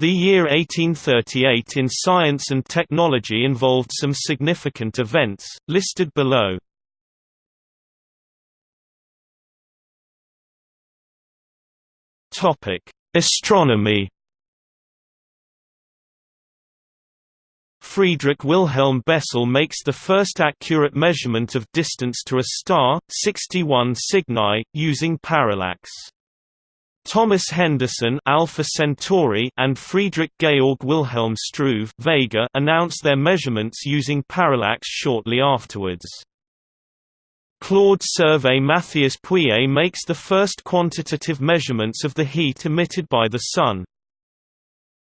The year 1838 in science and technology involved some significant events, listed below. Astronomy Friedrich Wilhelm Bessel makes the first accurate measurement of distance to a star, 61 Cygni, using parallax. Thomas Henderson Alpha Centauri and Friedrich Georg Wilhelm Struve Vega announced their measurements using parallax shortly afterwards. Claude Servais Matthias Pouillet makes the first quantitative measurements of the heat emitted by the Sun.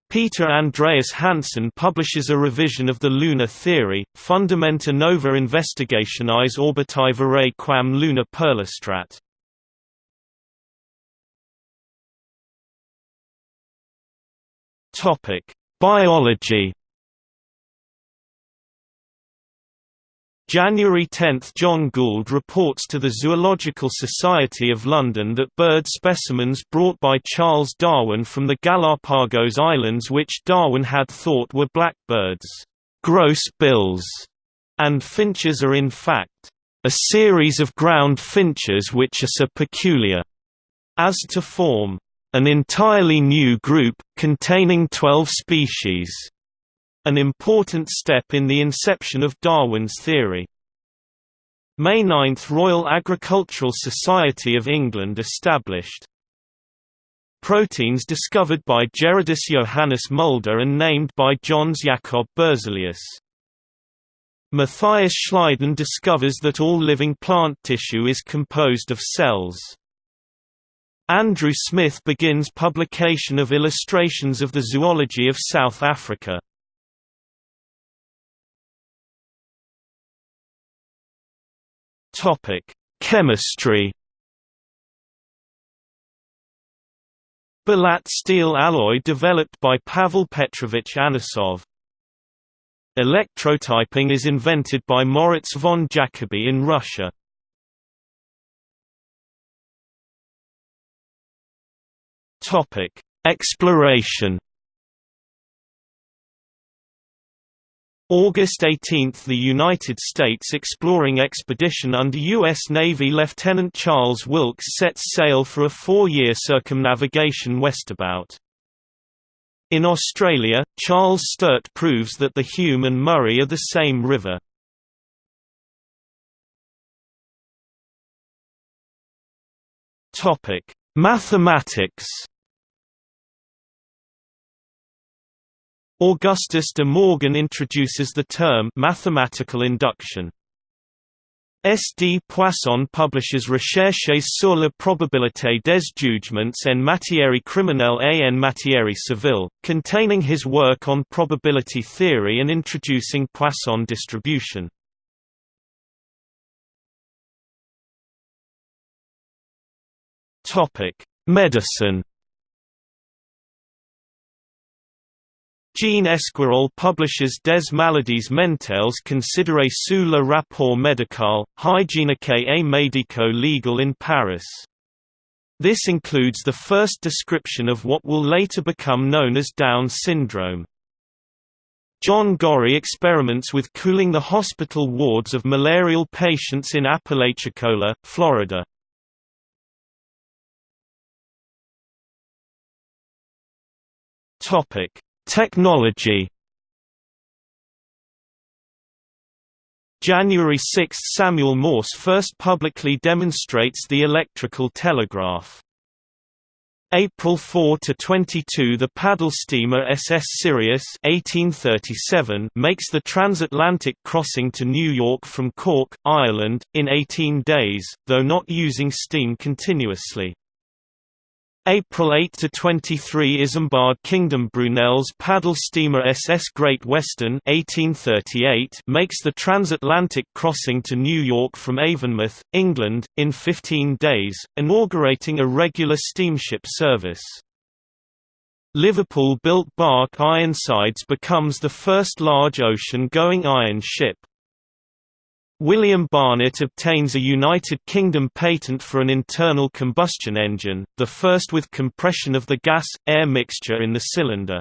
Peter Andreas Hansen publishes a revision of the lunar theory, Fundamenta nova investigationis orbitae verae quam luna perlustrat. Topic: Biology. January 10 – John Gould reports to the Zoological Society of London that bird specimens brought by Charles Darwin from the Galapagos Islands which Darwin had thought were blackbirds, gross bills, and finches are in fact, a series of ground finches which are so peculiar as to form an entirely new group, containing 12 species. An important step in the inception of Darwin's theory. May 9 – Royal Agricultural Society of England established. Proteins discovered by Gerardus Johannes Mulder and named by Jöns Jacob Berzelius. Matthias Schleiden discovers that all living plant tissue is composed of cells. Andrew Smith begins publication of illustrations of the zoology of South Africa. Topic: Chemistry. Bulat steel alloy developed by Pavel Petrovich Anosov. Electrotyping is invented by Moritz von Jacobi in Russia. Topic: Exploration. August 18 – The United States exploring expedition under U.S. Navy Lieutenant Charles Wilkes sets sail for a four-year circumnavigation westabout. In Australia, Charles Sturt proves that the Hume and Murray are the same river. Mathematics Augustus de Morgan introduces the term mathematical induction. S. D. Poisson publishes Recherches sur la probabilité des jugements en matière criminelle et en matière civile, containing his work on probability theory and introducing Poisson distribution. Medicine Jean Esquirol publishes Des maladies mentales considérées sous le rapport médical, hygiénique et médico-legal in Paris. This includes the first description of what will later become known as Down syndrome. John Gorrie experiments with cooling the hospital wards of malarial patients in Apalachicola, Florida. Topic: Technology January 6 – Samuel Morse first publicly demonstrates the electrical telegraph. April 4–22 The paddle steamer SS Sirius 1837 makes the transatlantic crossing to New York from Cork, Ireland, in 18 days, though not using steam continuously. April 8 to 23 Isambard Kingdom Brunel's paddle steamer SS Great Western 1838 makes the transatlantic crossing to New York from Avonmouth, England, in 15 days, inaugurating a regular steamship service. Liverpool-built bark Ironsides becomes the first large ocean-going iron ship. William Barnett obtains a United Kingdom patent for an internal combustion engine, the first with compression of the gas-air mixture in the cylinder.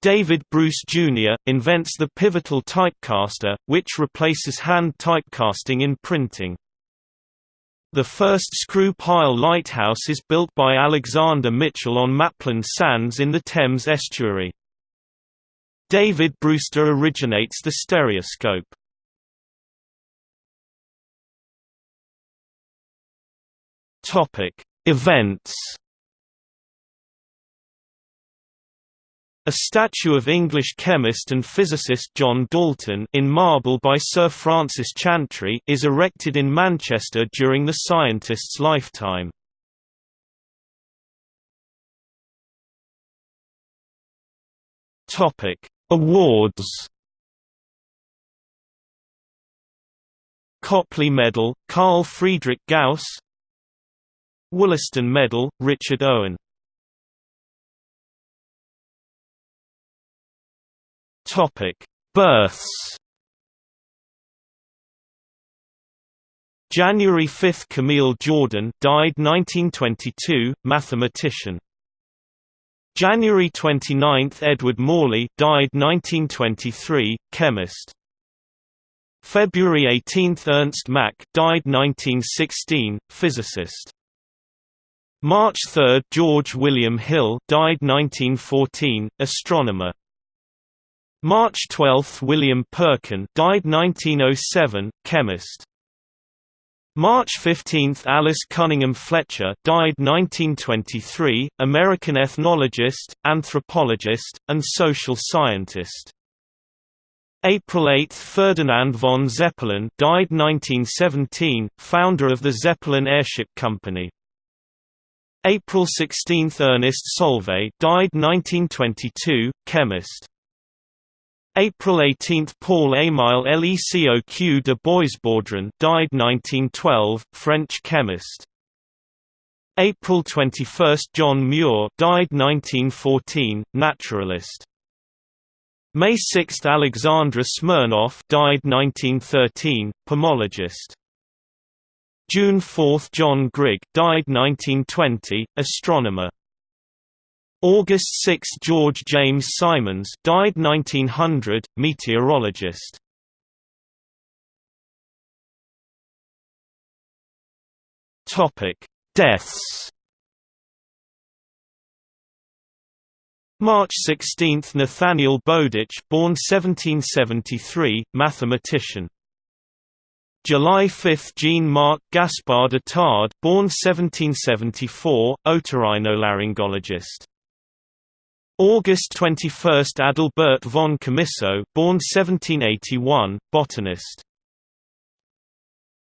David Bruce Jr., invents the pivotal typecaster, which replaces hand typecasting in printing. The first screw pile lighthouse is built by Alexander Mitchell on Maplin Sands in the Thames estuary. David Brewster originates the stereoscope. Events A statue of English chemist and physicist John Dalton in marble by Sir Francis Chantrey is erected in Manchester during the scientist's lifetime. Topic: Awards. Copley Medal, Carl Friedrich Gauss Wollaston Medal, Richard Owen Topic: Births. January 5 Camille Jordan died 1922, mathematician. January 29 Edward Morley died 1923, chemist. February 18 Ernst Mach died 1916, physicist. March 3 George William Hill died 1914, astronomer. March 12 – William Perkin died 1907, chemist. March 15 – Alice Cunningham Fletcher died 1923, American ethnologist, anthropologist, and social scientist. April 8 – Ferdinand von Zeppelin died 1917, founder of the Zeppelin Airship Company. April 16 – Ernest Solvay died 1922, chemist. April 18 – Paul-Émile Lecoq de Boisbaudran died 1912, French chemist. April 21 – John Muir died 1914, naturalist. May 6 – Alexandra Smirnov died 1913, pomologist. June 4 – John Grigg died 1920, astronomer. August 6 – George James Symons died 1900, meteorologist. Deaths March 16 – Nathaniel Bowditch born 1773, mathematician. July 5 – Jean-Marc Gaspard Itard born 1774, otorhinolaryngologist. August 21 – Adalbert von Chamisso born 1781, botanist.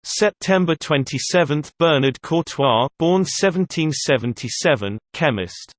September 27 – Bernard Courtois born 1777, chemist.